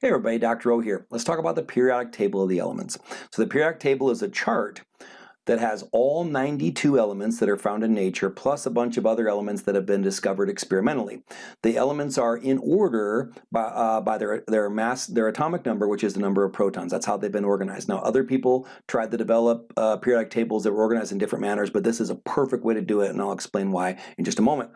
Hey everybody, Dr. O here. Let's talk about the periodic table of the elements. So the periodic table is a chart that has all 92 elements that are found in nature plus a bunch of other elements that have been discovered experimentally. The elements are in order by, uh, by their, their mass, their atomic number, which is the number of protons. That's how they've been organized. Now other people tried to develop uh, periodic tables that were organized in different manners, but this is a perfect way to do it and I'll explain why in just a moment.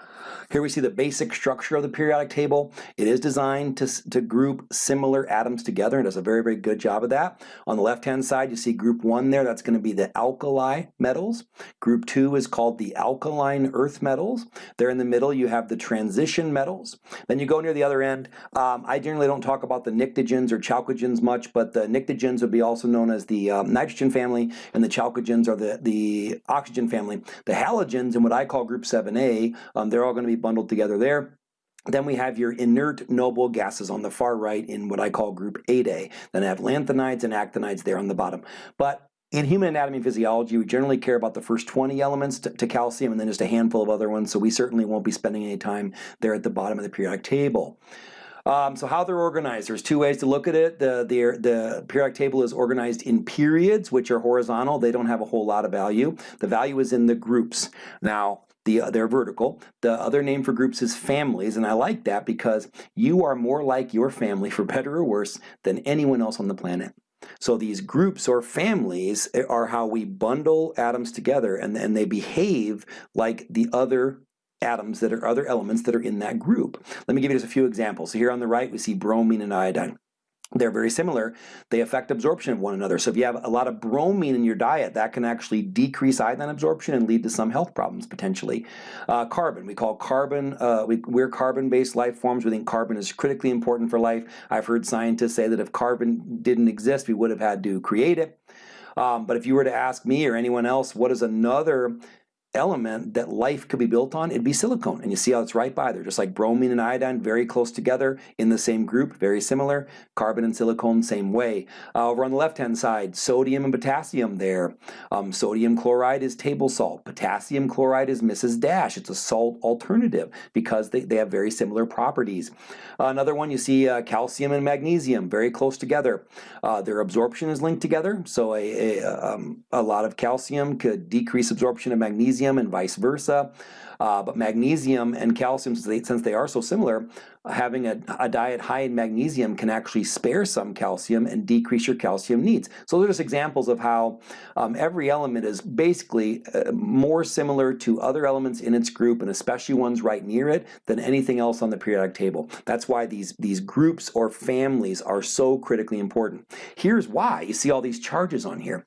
Here we see the basic structure of the periodic table. It is designed to, to group similar atoms together and does a very, very good job of that. On the left-hand side, you see group one there. That's going to be the alkali metals. Group two is called the alkaline earth metals. There in the middle you have the transition metals. Then you go near the other end. Um, I generally don't talk about the pnictogens or chalcogens much, but the pnictogens would be also known as the um, nitrogen family, and the chalcogens are the, the oxygen family. The halogens in what I call group 7a, um, they're all going to be bundled together there. Then we have your inert noble gases on the far right in what I call group 8A. Then I have lanthanides and actinides there on the bottom. But in human anatomy and physiology, we generally care about the first 20 elements to, to, calcium and then just a handful of other ones, so we certainly won't be spending any time there at the bottom of the periodic table. Um, so how they're organized, there's two ways to look at it. The, the, the periodic table is organized in periods, which are horizontal. They don't have a whole lot of value. The value is in the groups. Now, the, they're vertical. The other name for groups is families, and I like that because you are more like your family, for better or worse, than anyone else on the planet. So these groups or families eh, are how we bundle atoms together and, and they behave like the other atoms that are other elements that are in that group. Let me give you just a few examples. So here on the right we see bromine and iodine they're very similar. They affect absorption of one another. So if you have a lot of bromine in your diet, that can actually decrease iodine absorption and lead to some health problems potentially. Uh, carbon, we call carbon, uh, we, we're carbon-based life forms. We think carbon is critically important for life. I've heard scientists say that if carbon didn't exist, we would have had to create it. Um, but if you were to ask me or anyone else, what is another element that life could be built on, it'd be silicone. And you see how it's right by there, just like bromine and iodine, very close together in the same group, very similar. Carbon and silicone, same way. Uh, over on the left-hand side, sodium and potassium there. Um, sodium chloride is table salt. Potassium chloride is Mrs. Dash. It's a salt alternative because they, they have very similar properties. Uh, another one, you see uh, calcium and magnesium, very close together. Uh, their absorption is linked together, so a, a, um, a lot of calcium could decrease absorption of magnesium magnesium and vice versa. Uh, but magnesium and calcium, since they, since they are so similar, having a, a, diet high in magnesium can actually spare some calcium and decrease your calcium needs. So those are just examples of how um, every element is basically uh, more similar to other elements in its group and especially ones right near it than anything else on the periodic table. That's why these, these groups or families are so critically important. Here's why. You see all these charges on here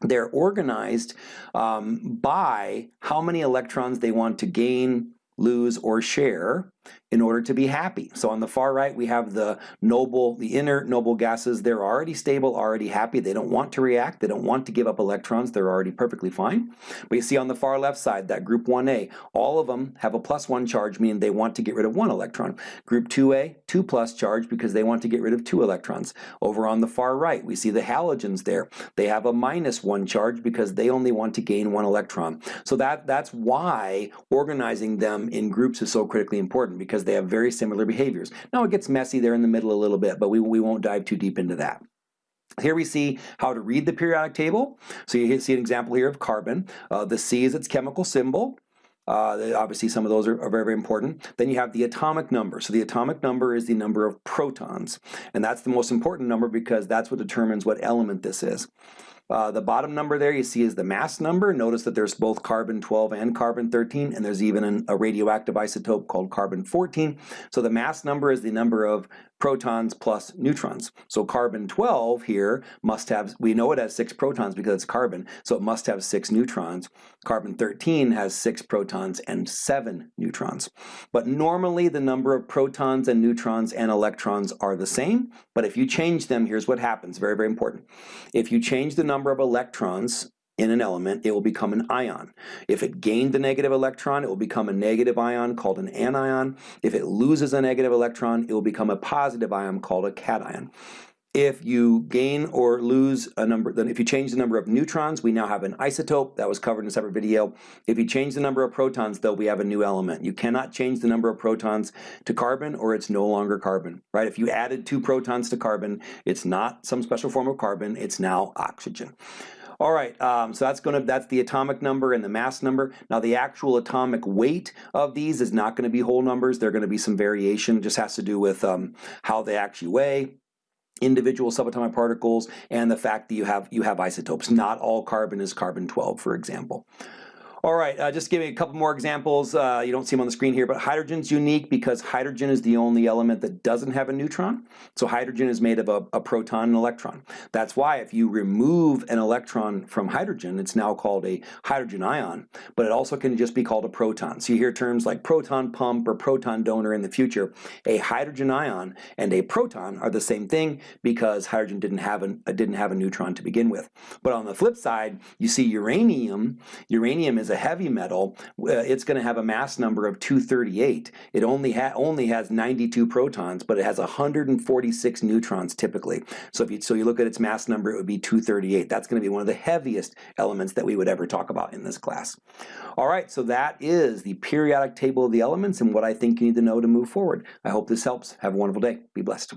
they're organized um, by how many electrons they want to gain, lose, or share in order to be happy. So on the far right we have the noble, the inert noble gases. They're already stable, already happy. They don't want to react. They don't want to give up electrons. They're already perfectly fine. But you see on the far left side, that group 1A, all of them have a plus one charge, meaning they want to get rid of one electron. Group 2A, two plus charge because they want to get rid of two electrons. Over on the far right, we see the halogens there. They have a minus one charge because they only want to gain one electron. So that, that's why organizing them in groups is so critically important because they have very similar behaviors. Now it gets messy there in the middle a little bit, but we, we won't dive too deep into that. Here we see how to read the periodic table. So you see an example here of carbon. Uh, the C is its chemical symbol. Uh, obviously some of those are, are, very, very important. Then you have the atomic number. So the atomic number is the number of protons. And that's the most important number because that's what determines what element this is. Uh, the bottom number there you see is the mass number. Notice that there's both carbon 12 and carbon 13 and there's even an, a radioactive isotope called carbon 14. So the mass number is the number of protons plus neutrons. So carbon 12 here must have, we know it has six protons because it's carbon, so it must have six neutrons. Carbon 13 has six protons and seven neutrons. But normally the number of protons and neutrons and electrons are the same, but if you change them, here's what happens, very, very important. If you change the number of electrons in an element, it will become an ion. If it gained a negative electron, it will become a negative ion called an anion. If it loses a negative electron, it will become a positive ion called a cation. If you gain or lose a number, then if you change the number of neutrons, we now have an isotope. That was covered in a separate video. If you change the number of protons, though, we have a new element. You cannot change the number of protons to carbon or it's no longer carbon, right? If you added two protons to carbon, it's not some special form of carbon, it's now oxygen. All right, um, so that's going to that's the atomic number and the mass number. Now the actual atomic weight of these is not going to be whole numbers. They're going to be some variation. Just has to do with um, how they actually weigh individual subatomic particles and the fact that you have you have isotopes. Not all carbon is carbon 12, for example. All right, uh, just giving a couple more examples. Uh, you don't see them on the screen here, but hydrogen's unique because hydrogen is the only element that doesn't have a neutron. So hydrogen is made of a, a proton and electron. That's why if you remove an electron from hydrogen, it's now called a hydrogen ion, but it also can just be called a proton. So you hear terms like proton pump or proton donor in the future. A hydrogen ion and a proton are the same thing because hydrogen didn't have, an, uh, didn't have a neutron to begin with. But on the flip side, you see uranium. Uranium is a heavy metal, uh, it's going to have a mass number of 238. It only, ha only has 92 protons, but it has 146 neutrons typically. So if you, so you look at its mass number, it would be 238. That's going to be one of the heaviest elements that we would ever talk about in this class. All right, so that is the periodic table of the elements and what I think you need to know to move forward. I hope this helps. Have a wonderful day. Be blessed.